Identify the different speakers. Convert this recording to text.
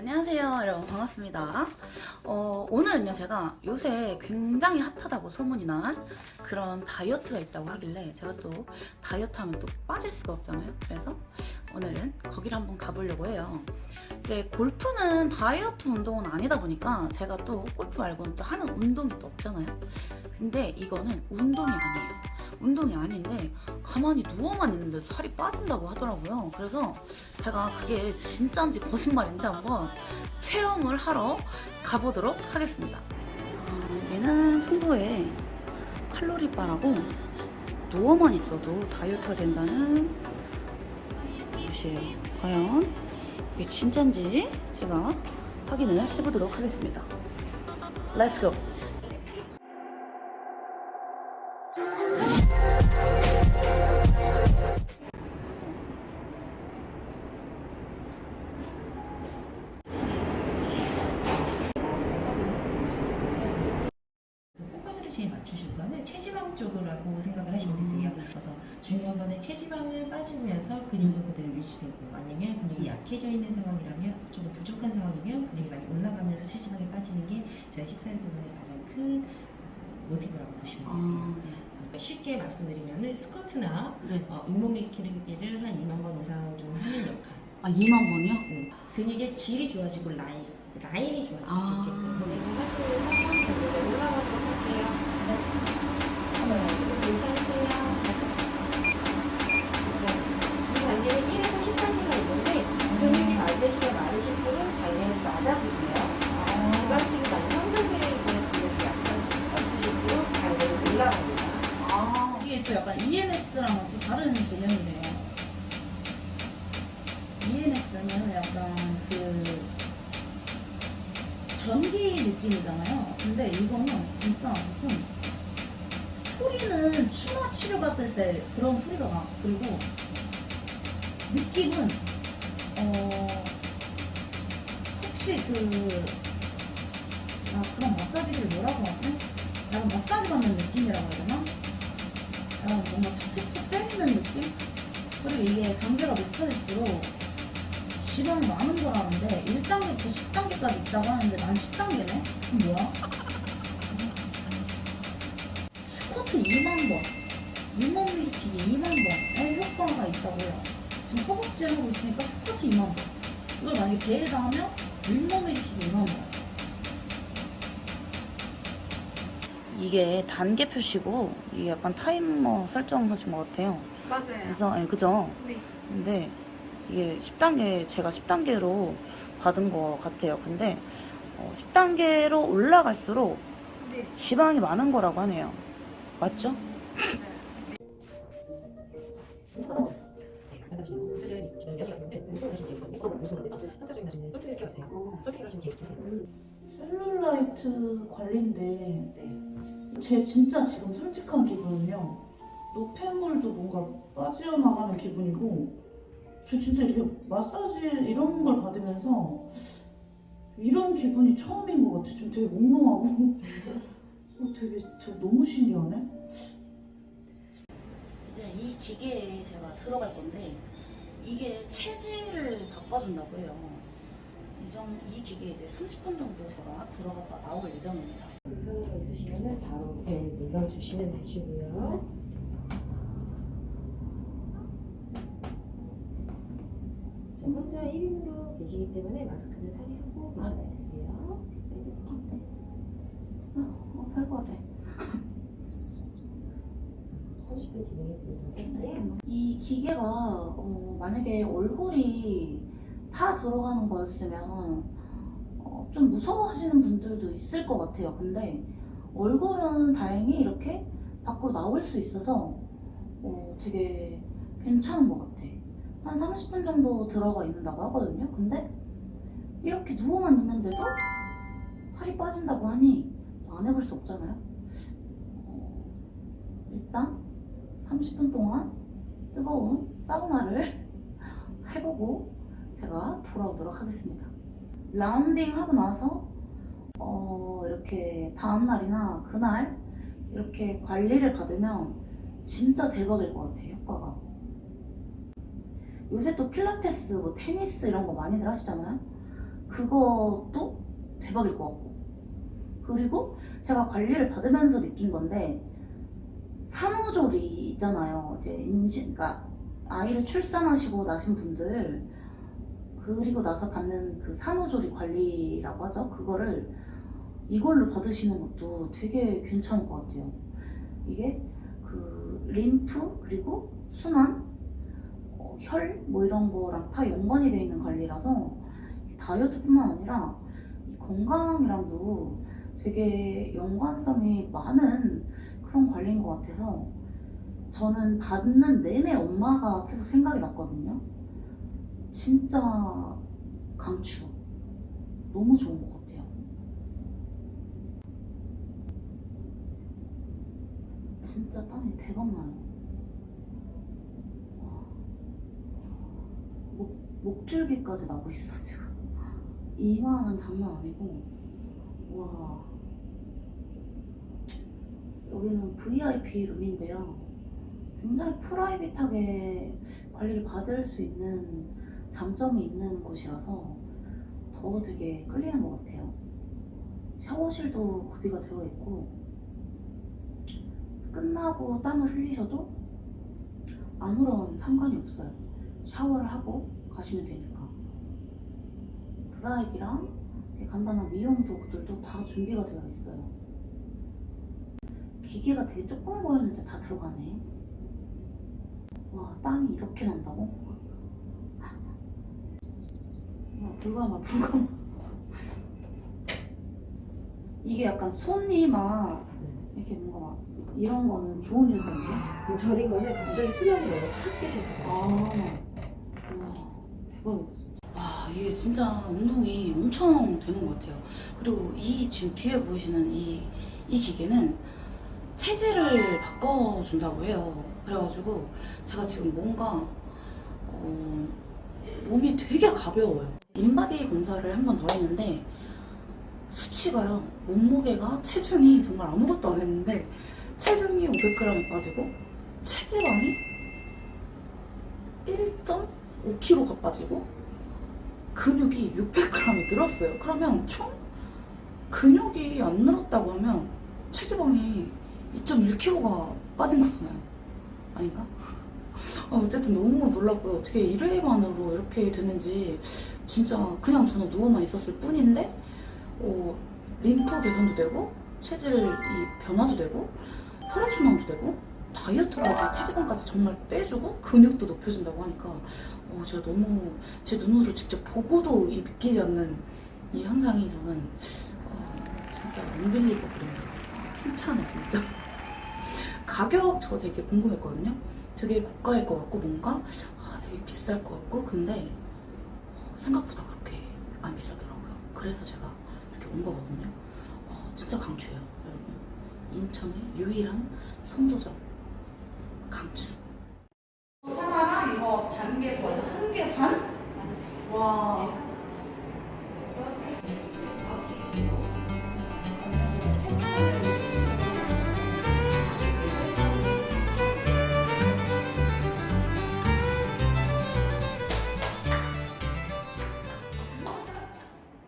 Speaker 1: 안녕하세요 여러분. 반갑습니다. 어, 오늘은요 제가 요새 굉장히 핫하다고 소문이 난 그런 다이어트가 있다고 하길래 제가 또 다이어트 하면 또 빠질 수가 없잖아요. 그래서 오늘은 거기를 한번 가보려고 해요. 이제 골프는 다이어트 운동은 아니다 보니까 제가 또 골프 말고는 또 하는 운동이 또 없잖아요. 근데 이거는 운동이 아니에요. 운동이 아닌데 가만히 누워만 있는데도 살이 빠진다고 하더라고요. 그래서 제가 그게 진짜인지 거짓말인지 한번 체험을 하러 가보도록 하겠습니다. 어, 얘는 풍부의 칼로리바라고 누워만 있어도 다이어트가 된다는 것이에요. 과연 이게 진짜인지 제가 확인을 해보도록 하겠습니다.
Speaker 2: Let's go 맞추실 거는 체지방 쪽이라고 생각을 하시면 되세요. 그래서 중요한 거는 체지방을 빠지면서 근육은 그대로 유지되고 아니면 근육이 약해져 있는 상황이라면 좀 부족한 상황이면 근육이 많이 올라가면서 체지방이 빠지는 게 저희 시술 부분의 가장 큰 모티브라고 보시면 되세요.
Speaker 1: 아,
Speaker 2: 그래서 쉽게 말씀드리면 스쿼트나
Speaker 1: 네.
Speaker 2: 어, 윗몸 일으키기를 한 2만 번 이상 좀 하는 역할.
Speaker 1: 아 2만 번이요?
Speaker 2: 음, 근육의 질이 좋아지고 라인, 라인이 좋아질 수
Speaker 1: 아.
Speaker 2: 있게끔 지금 하시면서 한번 올라가도록 할게요. 지금 괜찮으세요? 네. 이 단계는 1에서 10단계가 있는데 근육이 많으시면 많으실수록 단계는 낮아지고요. 지방층이 많이 형성되어 있는 근육이 약간 없으실수록 단계는 올라갑니다.
Speaker 1: 아 약간 EMS랑은 또 다른 개념이네요. EMS는 약간 그 전기 느낌이잖아요. 근데 이거는 진짜 무슨 소리는 추마 치료 받을 때 그런 소리가 나. 그리고 느낌은 어 혹시 그 아, 그런 마사지를 뭐라고 하지? 약간 마사지 받는 느낌이라고 해야 되나? 약간 뭔가 툭툭툭 때리는 느낌? 그리고 이게 단계가 높아질수록 지방이 많은 거라는데 1단계부터 10단계까지 있다고 하는데 난 10단계네? 그럼 뭐야? 스쿼트 2만 번, 윗몸 일으키기 2만 번의 효과가 있다고 해요. 지금 허벅지 하고 있으니까 스쿼트 2만 번. 이걸 만약에 배에다 하면 윗몸 일으키기 2만 번. 이게 단계 표시고 이게 약간 타이머 설정하신 것 같아요.
Speaker 3: 맞아요.
Speaker 1: 그래서 예, 그죠?
Speaker 3: 네.
Speaker 1: 근데 이게 10단계 제가 10단계로 받은 것 같아요. 근데 어, 10단계로 올라갈수록
Speaker 3: 네.
Speaker 1: 지방이 많은 거라고 하네요. 맞죠? 셀룰라이트 관리인데 제 진짜 지금 솔직한 기분은요 노폐물도 뭔가 빠져나가는 기분이고 저 진짜 이렇게 마사지 이런 걸 받으면서 이런 기분이 처음인 것 같아 지금 되게 몽롱하고 어, 되게, 되게 너무 신기하네 이제 이 기계에 제가 들어갈 건데 이게 체질을 바꿔준다고 해요 이, 정, 이 기계에 이제 30분 정도 제가 들어갔다 나올 예정입니다
Speaker 2: 불편한 거 있으시면 바로 네, 눌러주시면 되시고요. 지금 혼자 1인으로 계시기 때문에 마스크를 탈의하고
Speaker 1: 아, 네.
Speaker 2: 받아주세요.
Speaker 1: 어, 같아
Speaker 2: 30분 진행해 드리도록 할게요.
Speaker 1: 이 기계가 어, 만약에 얼굴이 다 들어가는 거였으면 어, 좀 무서워하시는 분들도 있을 것 같아요. 근데 얼굴은 다행히 이렇게 밖으로 나올 수 있어서 어, 되게 괜찮은 것 같아. 한 30분 정도 들어가 있는다고 하거든요. 근데 이렇게 누워만 있는데도 살이 빠진다고 하니 안 해볼 수 없잖아요. 어, 일단 30분 동안 뜨거운 사우나를 해보고 제가 돌아오도록 하겠습니다. 라운딩 하고 나서 어, 이렇게 다음날이나 그날 이렇게 관리를 받으면 진짜 대박일 것 같아요, 효과가. 요새 또 필라테스, 뭐 테니스 이런 거 많이들 하시잖아요. 그것도 대박일 것 같고 그리고 제가 관리를 받으면서 느낀 건데 산후조리 있잖아요. 이제 임신 그러니까 아이를 출산하시고 나신 분들 그리고 나서 받는 그 산후조리 관리라고 하죠. 그거를 이걸로 받으시는 것도 되게 괜찮을 것 같아요. 이게 그 림프 그리고 순환 어, 혈 뭐 이런 거랑 다 연관이 되어 있는 관리라서 다이어트뿐만 아니라 이 건강이랑도 되게 연관성이 많은 그런 관리인 것 같아서 저는 받는 내내 엄마가 계속 생각이 났거든요. 진짜 강추. 너무 좋은 것 같아요. 진짜 땀이 대박 나요. 와. 목, 목줄기까지 나고 있어, 지금. 이마는 장난 아니고. 와. 여기는 VIP 룸인데요. 굉장히 프라이빗하게 관리를 받을 수 있는 장점이 있는 곳이라서 더 되게 끌리는 것 같아요. 샤워실도 구비가 되어 있고, 끝나고 땀을 흘리셔도 아무런 상관이 없어요. 샤워를 하고 가시면 되니까. 드라이기랑 간단한 미용 도구들도 다 준비가 되어 있어요. 기계가 되게 조그만 보였는데 다 들어가네. 와, 땀이 이렇게 난다고? 와, 불가마, 불가마. 이게 약간 손이 막 이렇게 뭔가 막 이런 거는 좋은 일거든요.
Speaker 2: 지금 저린 거는 갑자기 수량이 너무 확 깨져서
Speaker 1: 아, 와, 대박이다 진짜. 와, 이게 진짜 운동이 엄청 되는 것 같아요. 그리고 이 지금 뒤에 보이시는 이, 이 기계는 체질을 바꿔준다고 해요. 그래가지고 제가 지금 뭔가 어, 몸이 되게 가벼워요. 인바디 검사를 한 번 더 했는데 수치가요. 몸무게가 체중이 정말 아무것도 안 했는데 체중이 500g이 빠지고 체지방이 1.5kg가 빠지고 근육이 600g이 늘었어요. 그러면 총 근육이 안 늘었다고 하면 체지방이 2.1kg가 빠진 거잖아요. 아닌가? 어, 어쨌든 너무 놀랐고요. 어떻게 1회 만으로 이렇게 되는지 진짜 그냥 저는 누워만 있었을 뿐인데 어, 림프 개선도 되고 체질 이 변화도 되고 혈액순환도 되고 다이어트까지 체지방까지 정말 빼주고 근육도 높여준다고 하니까 어, 제가 너무 제 눈으로 직접 보고도 이 믿기지 않는 이 현상이 저는 어, 진짜 언빌리버블입니다. 칭찬해 진짜. 가격 저 되게 궁금했거든요. 되게 고가일 것 같고 뭔가 아, 되게 비쌀 것 같고 근데 어, 생각보다 그렇게 안 비싸더라고요. 그래서 제가 이렇게 온 거거든요. 어, 진짜 강추해요, 여러분. 인천의 유일한 송도점 강추.